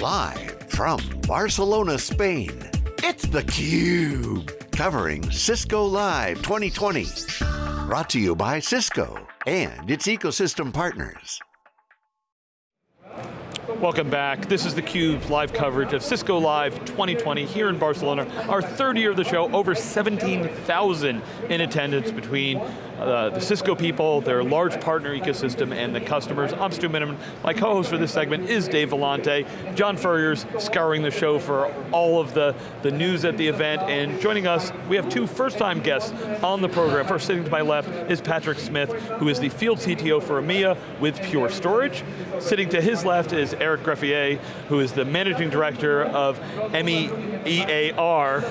Live from Barcelona, Spain, it's theCUBE. Covering Cisco Live 2020. Brought to you by Cisco and its ecosystem partners. Welcome back. This is theCUBE's live coverage of Cisco Live 2020 here in Barcelona. Our third year of the show, over 17,000 in attendance between uh, the Cisco people, their large partner ecosystem, and the customers. I'm Stu Miniman. My co-host for this segment is Dave Vellante. John Furrier's scouring the show for all of the, the news at the event, and joining us, we have two first-time guests on the program. First, sitting to my left is Patrick Smith, who is the field CTO for EMEA with Pure Storage. Sitting to his left is Eric Greffier, who is the Managing Director of EMEAR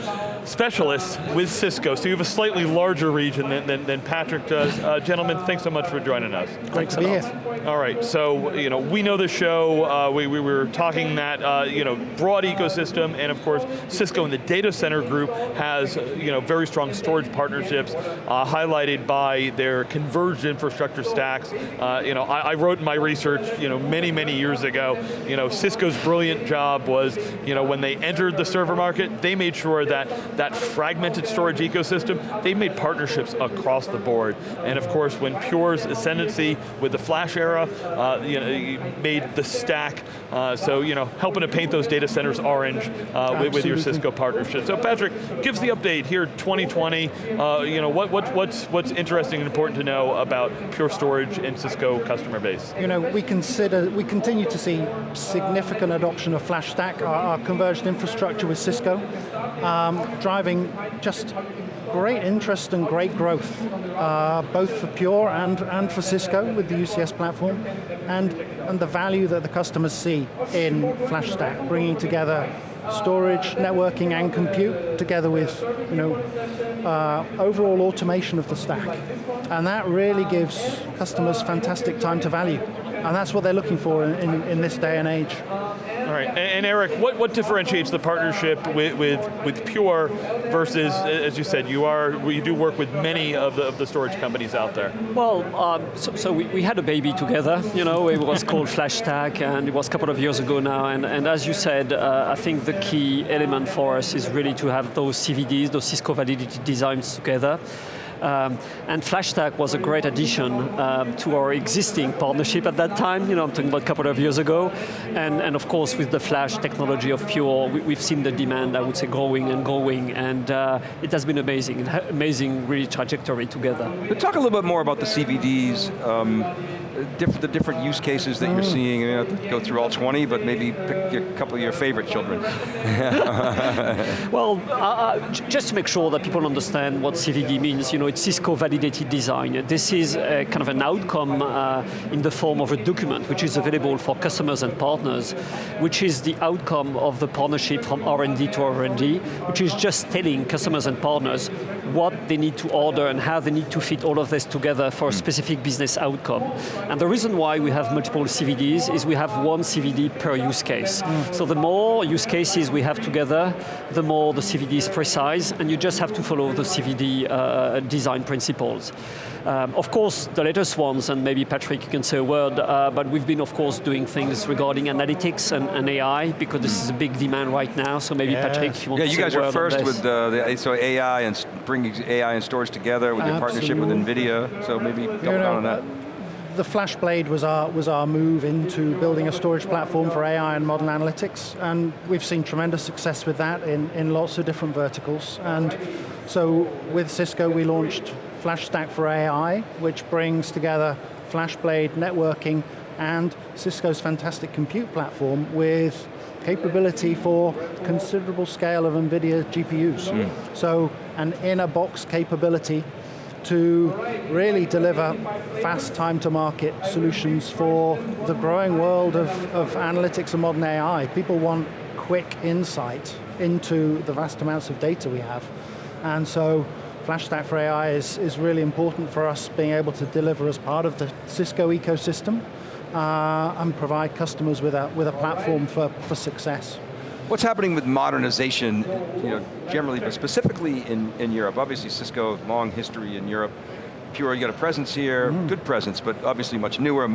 Specialists with Cisco. So you have a slightly larger region than, than, than Patrick does. Uh, gentlemen, thanks so much for joining us. Great to be here. All right, so you know we know the show. Uh, we, we were talking that uh, you know broad ecosystem, and of course Cisco and the data center group has you know very strong storage partnerships, uh, highlighted by their converged infrastructure stacks. Uh, you know, I, I wrote in my research you know many many years ago. You know, Cisco's brilliant job was you know when they entered the server market, they made sure that that fragmented storage ecosystem, they made partnerships across the board. And of course, when Pure's ascendancy with the flash era, uh, you know, made the stack, uh, so you know, helping to paint those data centers orange uh, with, with, your Cisco partnership. So Patrick, gives the update here 2020, uh, you know, what, what, what's, what's interesting and important to know about Pure Storage and Cisco customer base? You know, we consider, we continue to see significant adoption of FlashStack, our, our converged infrastructure with Cisco, um, driving just great interest and great growth, uh, both for Pure and, and for Cisco with the UCS platform, and, and the value that the customers see in FlashStack, bringing together storage, networking, and compute, together with you know, uh, overall automation of the stack. And that really gives customers fantastic time to value. And that's what they're looking for in, in, in this day and age. Right, and, and, Eric, what, what differentiates the partnership with, with, with Pure versus, as you said, you are you do work with many of the, of the storage companies out there? Well, um, so, so we, we, had a baby together, you know, it was called FlashStack, and it was a couple of years ago now, and, and as you said, uh, I think the key element for us is really to have those CVDs, those Cisco Validated designs together. Um, and FlashStack was a great addition um, to our existing partnership at that time, you know, I'm talking about a couple of years ago. And, and of course, with the Flash technology of Pure, we, have seen the demand, I would say, growing and growing, and uh, it has been amazing, amazing really trajectory together. But talk a little bit more about the CVDs. Um, diff the different use cases that you're seeing? You know, go through all 20, but maybe pick a couple of your favorite children. well, uh, uh just to make sure that people understand what CVD means, you know, it's Cisco Validated Design. This is kind of an outcome uh, in the form of a document which is available for customers and partners, which is the outcome of the partnership from R&D to R&D, which is just telling customers and partners what they need to order and how they need to fit all of this together for a mm. specific business outcome. And the reason why we have multiple CVDs is we have one CVD per use case. Mm. So the more use cases we have together, the more the CVD is precise, and you just have to follow the CVD uh, design principles. Um, of course, the latest ones, and maybe Patrick you can say a word, uh, but we've been, of course, doing things regarding analytics and, and AI, because this is a big demand right now, so maybe yeah. Patrick, if you want yeah, to Yeah, you guys are first with uh, the so AI and bringing AI and storage together with your partnership with NVIDIA, so maybe double you know, down on that the FlashBlade was our, was our move into building a storage platform for AI and modern analytics, and we've seen tremendous success with that in, in lots of different verticals. And so with Cisco, we launched FlashStack for AI, which brings together FlashBlade networking and Cisco's fantastic compute platform with capability for considerable scale of NVIDIA GPUs. Mm. So an in-a-box capability to really deliver fast time to market solutions for the growing world of, of analytics and modern AI. People want quick insight into the vast amounts of data we have. And so FlashStack for AI is, is really important for us being able to deliver as part of the Cisco ecosystem uh, and provide customers with a, with a platform for, for success. What's happening with modernization, you know, generally, but specifically in, in Europe? Obviously Cisco, long history in Europe. Pure, you got a presence here, mm. good presence, but obviously much newer.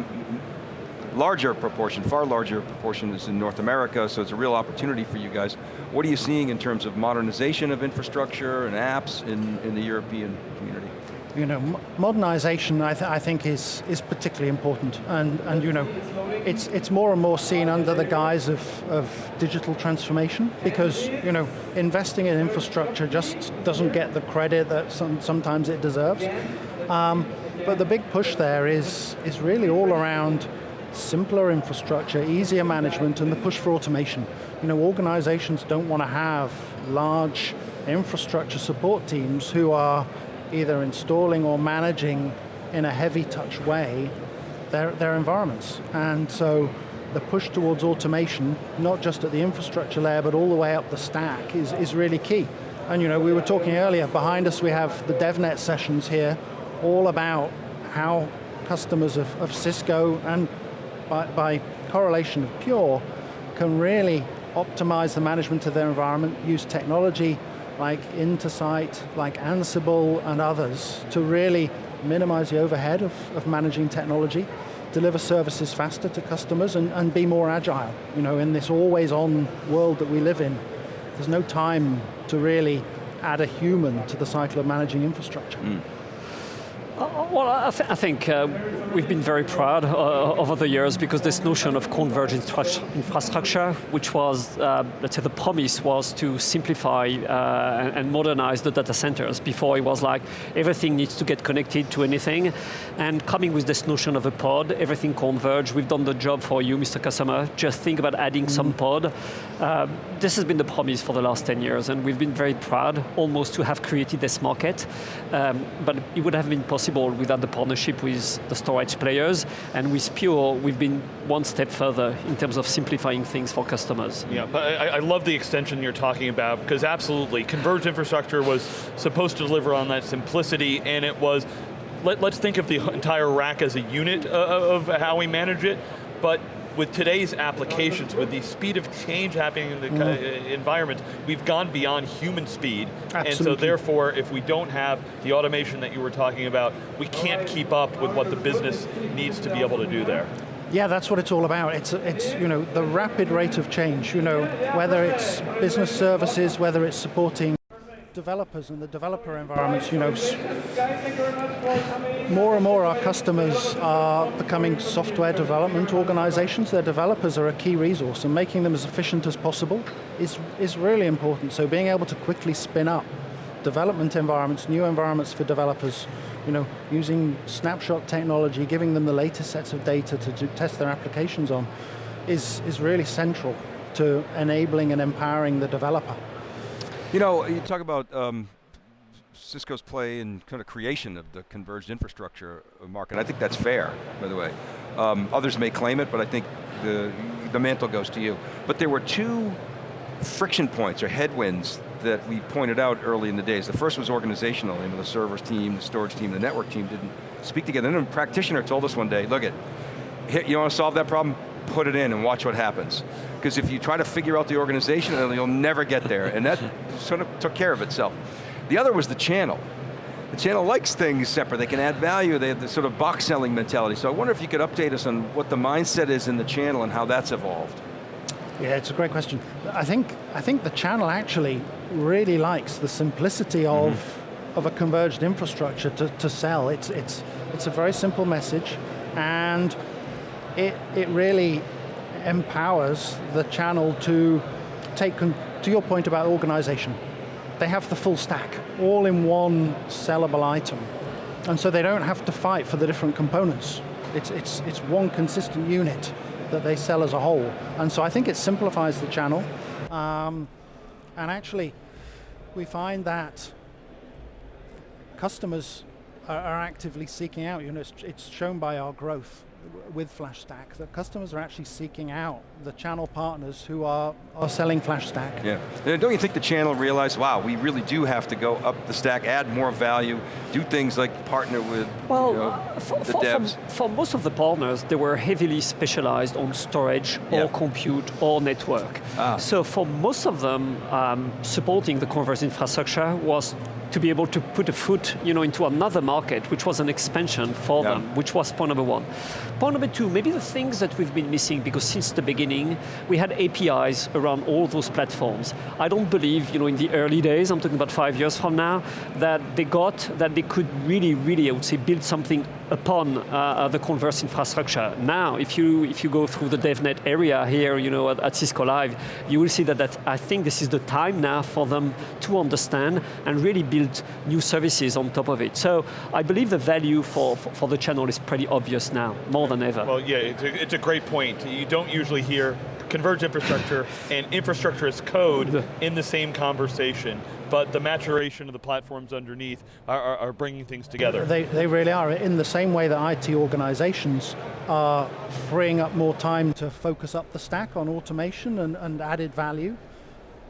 larger proportion, far larger proportion is in North America, so it's a real opportunity for you guys. What are you seeing in terms of modernization of infrastructure and apps in, in the European community? You know, modernization I, th I, think is, is particularly important and, and you know, it's, it's more and more seen under the guise of, of digital transformation because you know, investing in infrastructure just doesn't get the credit that some, sometimes it deserves. Um, but the big push there is, is really all around simpler infrastructure, easier management, and the push for automation. You know, organizations don't want to have large infrastructure support teams who are either installing or managing in a heavy touch way their, their environments. And so the push towards automation, not just at the infrastructure layer, but all the way up the stack is, is really key. And you know, we were talking earlier, behind us we have the DevNet sessions here, all about how customers of, of Cisco and by, by correlation of Pure can really optimize the management of their environment, use technology like Intersight, like Ansible and others to really minimize the overhead of, of managing technology, deliver services faster to customers and, and be more agile. You know, in this always on world that we live in, there's no time to really add a human to the cycle of managing infrastructure. Mm. Uh, well, I, th I think uh, we've been very proud uh, over the years because this notion of converged infrastructure, which was, uh, let's say the promise was to simplify uh, and modernize the data centers. Before it was like, everything needs to get connected to anything. And coming with this notion of a pod, everything converged, we've done the job for you, Mr. Customer. Just think about adding mm. some pod. Uh, this has been the promise for the last 10 years, and we've been very proud almost to have created this market. Um, but it would have been possible possible without the partnership with the storage players. And with Pure, we've been one step further in terms of simplifying things for customers. Yeah, but I, I love the extension you're talking about, because absolutely, converged infrastructure was supposed to deliver on that simplicity, and it was, let, us think of the entire rack as a unit uh, of how we manage it, but with today's applications, with the speed of change happening in the mm. environment, we've gone beyond human speed. Absolutely. And so therefore, if we don't have the automation that you were talking about, we can't keep up with what the business needs to be able to do there. Yeah, that's what it's all about. It's, it's you know, the rapid rate of change, you know, whether it's business services, whether it's supporting developers and the developer environments, you know, more and more our customers are becoming software development organizations. Their developers are a key resource and making them as efficient as possible is, is really important. So being able to quickly spin up development environments, new environments for developers, you know, using snapshot technology, giving them the latest sets of data to, test their applications on, is, is really central to enabling and empowering the developer. You know, you talk about um, Cisco's play in kind of creation of the converged infrastructure market. I think that's fair, by the way. Um, others may claim it, but I think the, the mantle goes to you. But there were two friction points or headwinds that we pointed out early in the days. The first was organizational, you know, the servers team, the storage team, the network team didn't speak together. And then a practitioner told us one day, look it, you want to solve that problem? Put it in and watch what happens. Because if you try to figure out the organization, you'll never get there. And that sort of took care of itself. The other was the channel. The channel likes things separate. They can add value. They have this sort of box selling mentality. So I wonder if you could update us on what the mindset is in the channel and how that's evolved. Yeah, it's a great question. I think, I think the channel actually really likes the simplicity of, mm -hmm. of a converged infrastructure to, to sell. It's, it's, it's a very simple message and it, it really empowers the channel to take, to your point about organization, they have the full stack, all in one sellable item. And so they don't have to fight for the different components. It's, it's, it's one consistent unit that they sell as a whole. And so I think it simplifies the channel. Um, and actually, we find that customers are, are actively seeking out, you know, it's, it's shown by our growth with FlashStack that customers are actually seeking out the channel partners who are, are selling FlashStack. Yeah, don't you think the channel realized, wow, we really do have to go up the stack, add more value, do things like partner with well, you know, for, the for, devs? For, for, most of the partners, they were heavily specialized on storage yeah. or compute or network. Ah. So for most of them, um, supporting the converged infrastructure was to be able to put a foot you know, into another market, which was an expansion for Yeah. them, which was point number one. Point number two, maybe the things that we've been missing, because since the beginning, we had APIs around all those platforms. I don't believe, you know, in the early days, I'm talking about five years from now, that they got, that they could really, really, I would say, build something upon uh, the converged infrastructure. Now, if you, if you go through the DevNet area here, you know, at, at Cisco Live, you will see that, that I think this is the time now for them to understand and really build new services on top of it. So I believe the value for, for, for the channel is pretty obvious now, more than ever. Well, yeah, it's a, it's a great point. You don't usually hear converged infrastructure and infrastructure as code in the same conversation, but the maturation of the platforms underneath are, are, are bringing things together. They, they really are, in the same way that IT organizations are freeing up more time to focus up the stack on automation and, and added value.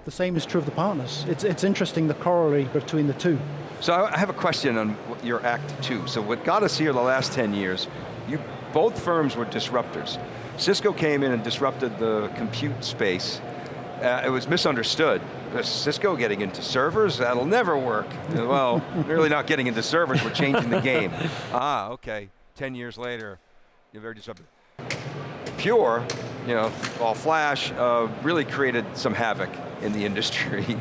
The same is true of the partners. It's, it's interesting the corollary between the two. So I I have a question on your act two. So what got us here the last 10 years, you, both firms were disruptors. Cisco came in and disrupted the compute space. Uh, it was misunderstood. Uh, Cisco getting into servers, that'll never work. Uh, well, really not getting into servers, we're changing the game. Ah, okay, 10 years later, you're very disruptive. Pure, you know, all flash, uh, really created some havoc in the industry.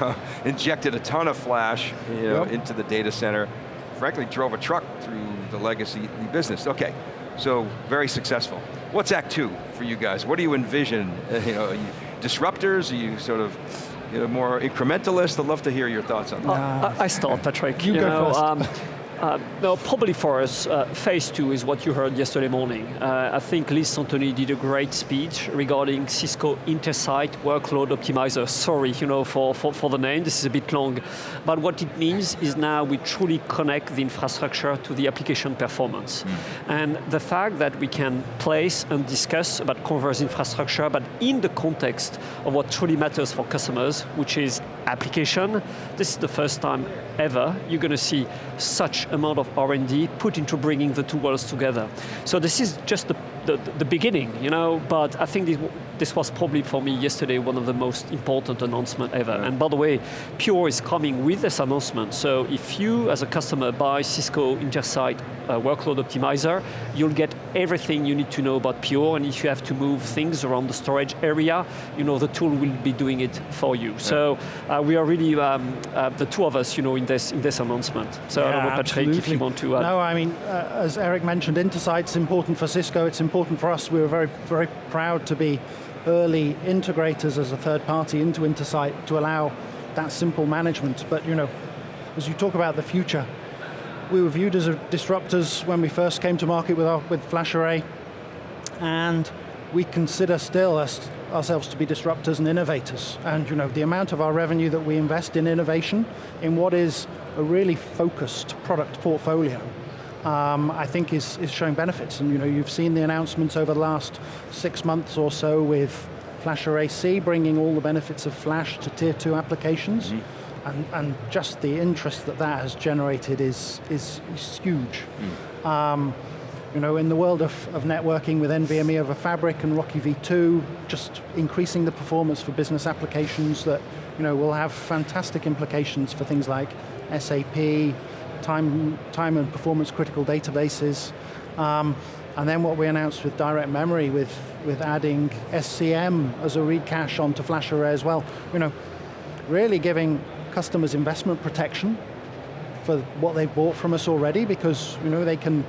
Injected a ton of flash you know, Yep. into the data center. Frankly, drove a truck through the legacy business. Okay, so very successful. What's Act Two for you guys? What do you envision? Uh, you know, are you disruptors? Are you sort of you know, more incrementalist? I'd love to hear your thoughts on that. I, I start, Patrick. You go know, first. Um, uh, probably for us, uh, phase two is what you heard yesterday morning. Uh, I think Liz Centoni did a great speech regarding Cisco Intersight Workload Optimizer. Sorry, you know, for, for, for the name, this is a bit long. But what it means is now we truly connect the infrastructure to the application performance. And the fact that we can place and discuss about converged infrastructure, but in the context of what truly matters for customers, which is application, this is the first time ever you're going to see such amount of R&D put into bringing the two worlds together. So this is just the, the, the beginning, you know, but I think this, this was probably for me yesterday one of the most important announcements ever. And by the way, Pure is coming with this announcement, so if you as a customer buy Cisco Intersight uh, Workload Optimizer, you'll get everything you need to know about Pure, and if you have to move things around the storage area, you know, the tool will be doing it for you. So uh, we are really, um, uh, the two of us, you know, in this, in this announcement. So I don't know, Yeah, Patrick, if you want to add. No, I mean, uh, as Eric mentioned, Intersight's important for Cisco, it's important for us. We were very, very proud to be early integrators as a third party into Intersight to allow that simple management. But you know, as you talk about the future, we were viewed as a disruptors when we first came to market with, our, with FlashArray, and we consider still us, ourselves to be disruptors and innovators. And you know, the amount of our revenue that we invest in innovation in what is a really focused product portfolio, um, I think is, is showing benefits. And you know, you've seen the announcements over the last six months or so with FlashArray C bringing all the benefits of Flash to tier two applications. And, and just the interest that that has generated is, is, is huge. Um, you know, in the world of, of networking with NVMe over Fabric and RoCE v2, just increasing the performance for business applications that, you know, will have fantastic implications for things like SAP, time, time and performance critical databases. Um, and then what we announced with direct memory with, with adding SCM as a read cache onto flash array as well. You know, really giving customers investment protection for what they've bought from us already because you know they can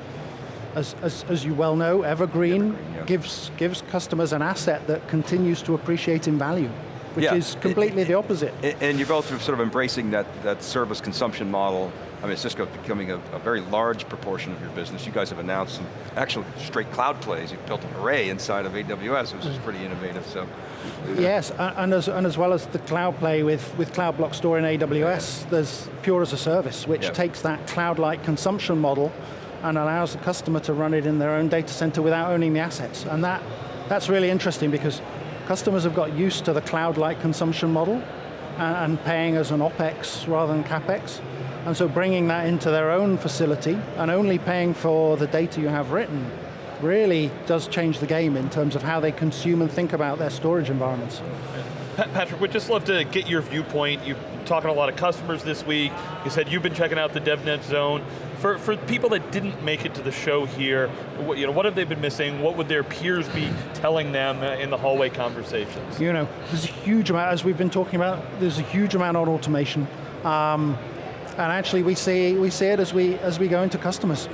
as, as, as you well know, Evergreen, Evergreen, yeah. gives, gives customers an asset that continues to appreciate in value, which Yeah. is completely the opposite. And, and you're both sort of embracing that, that service consumption model. I mean, Cisco becoming a, a very large proportion of your business. You guys have announced some actual straight cloud plays. You've built an array inside of AWS, which is mm. pretty innovative, so. Yes, and as, and as well as the cloud play with, with Cloud Block Store in AWS, there's Pure as a Service, which Yeah. takes that cloud-like consumption model and allows the customer to run it in their own data center without owning the assets. And that, that's really interesting because customers have got used to the cloud-like consumption model and, and paying as an OpEx rather than CapEx. And so bringing that into their own facility and only paying for the data you have written really does change the game in terms of how they consume and think about their storage environments. Patrick, we'd just love to get your viewpoint. You're talking to a lot of customers this week. You said you've been checking out the DevNet Zone. For, for people that didn't make it to the show here, what, you know, what have they been missing? What would their peers be telling them uh, in the hallway conversations? You know, there's a huge amount, as we've been talking about, there's a huge amount on automation. Um, and actually we see, we see it as we, as we go into customers.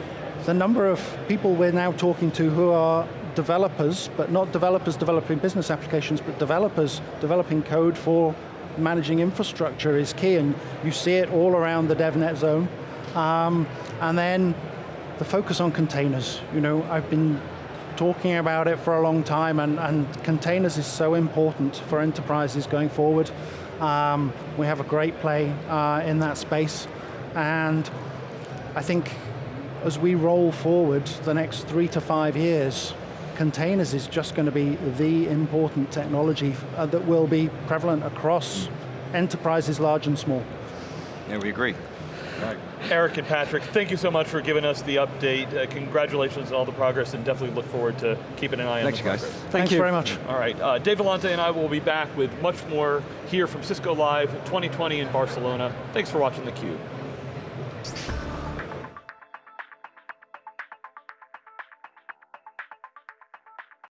The number of people we're now talking to who are developers, but not developers developing business applications, but developers developing code for managing infrastructure is key, and you see it all around the DevNet zone. Um, and then the focus on containers. You know, I've been talking about it for a long time, and, and containers is so important for enterprises going forward. Um, we have a great play uh, in that space, and I think as we roll forward the next three to five years, containers is just going to be the important technology uh, that will be prevalent across enterprises large and small. Yeah, we agree. Right. Eric and Patrick, thank you so much for giving us the update. Uh, congratulations on all the progress and definitely look forward to keeping an eye Thanks, on the guys. progress. Thank Thanks you. very much. All right, uh, Dave Vellante and I will be back with much more here from Cisco Live 2020 in Barcelona. Thanks for watching theCUBE.